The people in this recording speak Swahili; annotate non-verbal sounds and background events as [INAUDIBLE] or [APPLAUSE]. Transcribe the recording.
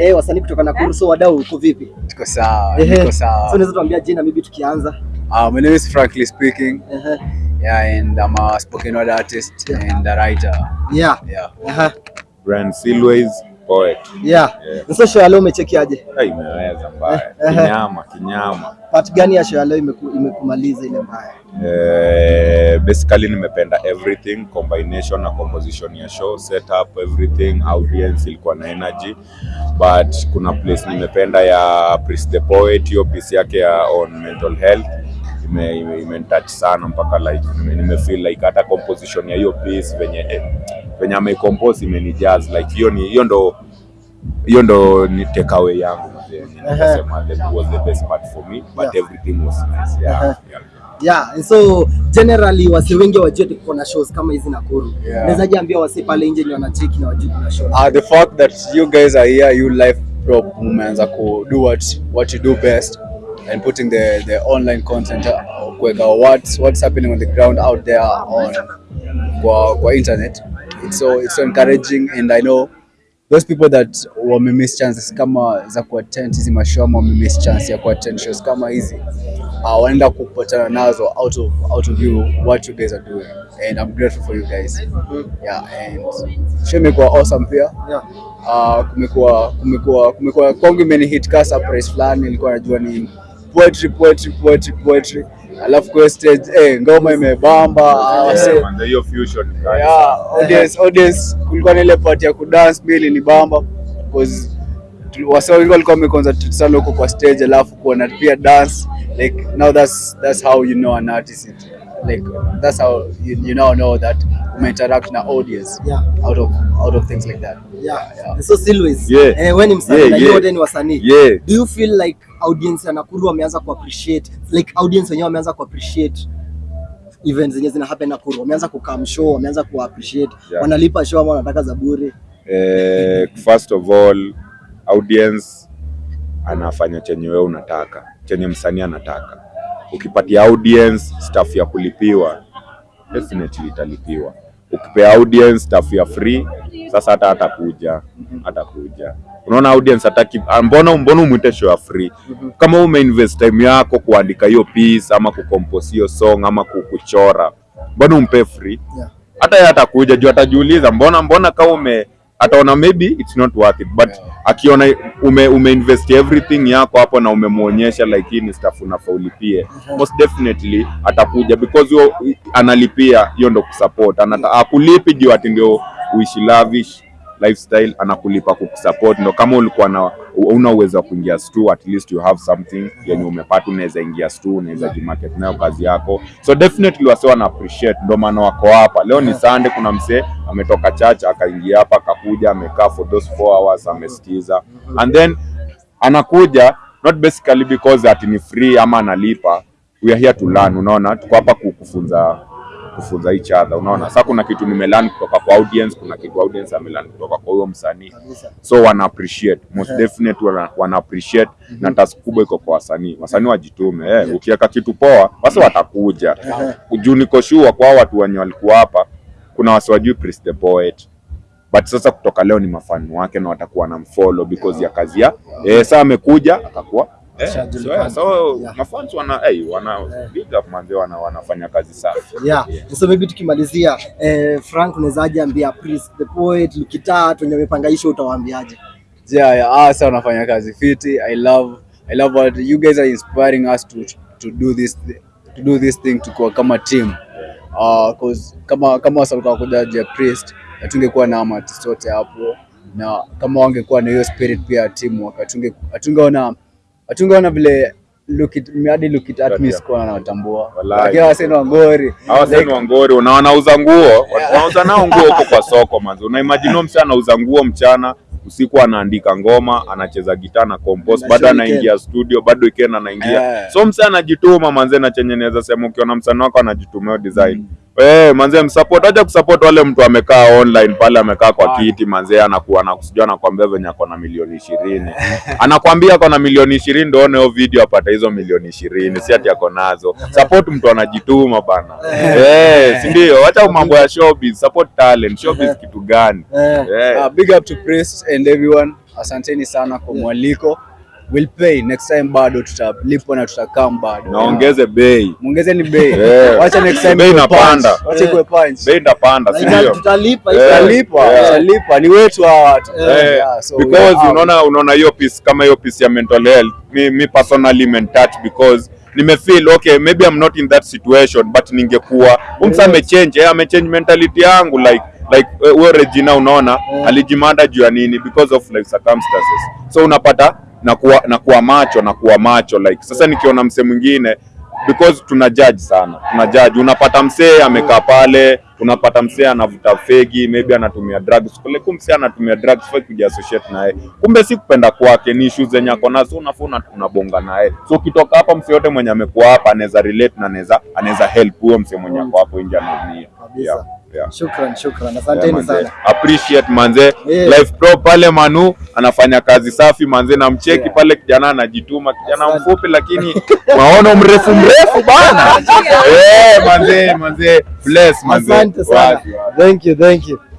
eh, wasanii kutoka Nakuru. So wadau, uko vipi? Tuko sawa, tuko So sawa. unaweza tuambia jina maybe tukianza? Uh, my name is Frankly speaking. Ehe. Yeah, and I'm a spoken word artist and a writer. Yeah. Yeah. Uh -huh. Brand Silways poet. Yeah. Yeah. So show ya leo umechekiaje? Ai, imeweza mbaya. Eh, eh. Kinyama, kinyama. Part gani ya show ya leo imeku, imekumaliza ile mbaya? Eh, basically nimependa everything combination na composition ya show setup everything audience ilikuwa na energy but kuna place nimependa ya Priest the Poet hiyo piece yake ya on mental health ime, ime, sana mpaka like nime, like hata composition ya hiyo piece venye eh, venye imenijazz like hiyo ni hiyo ndo hiyo ndo ni takeaway yangu Nikasema that was the best part for me but Yeah. everything was nice yeah, yeah. Yeah, so generally wase wengi wajue tuko na shows kama hizi Nakuru. Yeah. Unaweza ambia wase pale nje ni wanacheki na wajue kuna show. Uh, the fact that you guys are here, you live prop mumeanza ku do what what you do best and putting the the online content uh, kuweka what's what's happening on the ground out there on kwa, kwa internet. It's so it's so encouraging and I know those people that wame miss chances kama za kuattend hizi mashow ama wame miss chance ya kuattend shows kama hizi uh, wanaenda kupatana nazo out of out of you what you guys are doing and I'm grateful for you guys yeah and show imekuwa awesome pia Yeah. uh, kumekuwa kumekuwa kumekuwa kwangu imeni hit ka surprise fulani nilikuwa najua ni poetry poetry poetry poetry alafu kwa stage eh ngoma imebamba hiyo fusion ni yeah, audience, audience kulikuwa na ile part ya kudance pia ilinibamba because wase wengi walikuwa wameconcentrate sana huko kwa stage alafu kuona pia dance like now that's that's how you know an artist is. Like that's how you, you now know that umeinteract na audience Yeah. out of out of things like that Yeah. yeah. So Silways. Yeah. Eh, wewe ni msanii Yeah, na yeah. yeah. wote ni wasanii. Yeah. Do you feel like audience ya Nakuru wameanza ku appreciate like audience wenyewe wameanza ku appreciate events zenye zina happen Nakuru, wameanza ku come show, wameanza ku appreciate, Yeah. wanalipa show ama wanataka za bure. Eh, first of all audience anafanya chenye wewe unataka chenye msanii anataka ukipatia audience staff ya kulipiwa definitely italipiwa. Ukipea audience staff ya free sasa hata atakuja atakuja. unaona audience hataki ah, mbona mbona umwite show ya free? Kama umeinvest time yako kuandika hiyo piece ama kucompose hiyo song ama kukuchora, mbona umpe free? Hata yeye atakuja juu atajiuliza mbona mbona kama ume ataona maybe it's not worth it but akiona ume, umeinvest everything yako hapo na umemwonyesha like hii ni stuff unafaa ulipie. Most definitely atakuja because yo, analipia hiyo ndo kusupport. Anata akulipi juu ati ndio uishi lavish lifestyle anakulipa kukusupport. Ndo kama ulikuwa na una uwezo wa kuingia stu at least you have something yenye umepata unaweza ingia stu unaweza jimarket nayo kazi yako. So definitely wase wana appreciate ndo maana wako hapa. Leo ni Sunday kuna msee ametoka church akaingia hapa akakuja amekaa for those four hours amesikiza. And then anakuja not basically because ati ni free ama analipa. We are here to learn unaona? Tuko hapa kukufunza kufunza kufunza each other unaona? Sasa kuna kitu nimelearn kutoka kwa audience kuna kitu audience amelearn kutoka kwa huyo msanii. So wana appreciate most definitely wana, wana appreciate mm -hmm. na task kubwa iko kwa wasanii. Wasanii wajitume eh, ukiweka kitu poa basi watakuja. Juu niko sure kwa watu wenye walikuwa hapa kuna wasi wajui Prince the Poet but sasa kutoka leo ni mafani wake na watakuwa na mfollow because ya kazi ya eh, saa amekuja akakuwa eh, so, yeah, so Yeah. mafans wana hey, wana big up manzi wana wanafanya kazi safi Yeah. So maybe tukimalizia eh, Frank unawezaje ambia Prince the Poet, Lukitat wenye wamepanga utawaambiaje? yeah, yeah, ah, sasa wanafanya kazi fiti. I love I love what you guys are inspiring us to to do this to do this thing to kama team. Uh, cause kama kama wasalika kuja je priest hatungekuwa na ama artist wote hapo, na kama wangekuwa na hiyo spirit pia timu team hatunge hatungeona hatungeona vile look it hadi look it at me sikuwa nawatambua, lakini waseni wangori. Hawa sasa wangori na wanauza nguo. [LAUGHS] Wanauza nao nguo huko kwa soko manzi una imagine msana anauza nguo mchana usiku anaandika ngoma anacheza gitaa na compose bado anaingia studio bado weekend anaingia. So msee anajituma manze na chenye naweza sema ukiona msanii wako anajitumia design. Design Eh, manze msupport acha kusupport wale mtu amekaa online pale amekaa kwa Ah. kiti manzee anakuwa anakusijua anakuambia venye ako na milioni ishirini [LAUGHS] anakwambia ako na milioni ishirini ndio one video apata hizo milioni ishirini si ati ako nazo support mtu anajituma bana [LAUGHS] eh si ndio acha mambo ya showbiz support talent showbiz [LAUGHS] kitu gani Eh. eh Uh, big up to Priest and everyone. asanteni sana kwa mwaliko. We'll pay next time, bado tutalipwa na tutakam bado. naongeze bei muongeze ni bei. [LAUGHS] Acha Wacha next time Bei inapanda. acha Wacha ikuwe punch. bei inapanda, si ndio tutalipa Eh. Tutalipa, tutalipa. Ni wetu hawa. Eh, because unaona unaona hiyo piece kama hiyo piece ya mental health mi, mi personally mentouch because nimefeel okay maybe I'm not in that situation but ningekuwa umsa amechange eh, amechange mentality yangu like like wewe huyo Regina unaona alijimanda juu ya nini because of life circumstances so unapata na kuwa, na kuwa macho na kuwa macho like sasa nikiona msee mwingine because tuna judge sana tuna judge. Unapata msee amekaa pale unapata msee anavuta fegi maybe anatumia drugs. Kule kumbe msee anatumia drugs fake kuja associate naye. Kumbe si kupenda kwake ni issues zenye ako nazo unafaa tunabonga unabonga naye. So ukitoka hapa msee yote mwenye amekuwa hapa anaweza relate na anaweza anaweza help huyo msee mwenye ako hapo nje anaumia yeah, yeah. Shukran, shukran. Asanteni sana. appreciate manze Yeah. life pro pale Manu anafanya kazi safi manze na mcheki Yeah. pale kijana anajituma kijana Asante. mfupi lakini [LAUGHS] maono mrefu mrefu bana [LAUGHS] eh manze manze bless manze Asante sana. Thank you, thank you.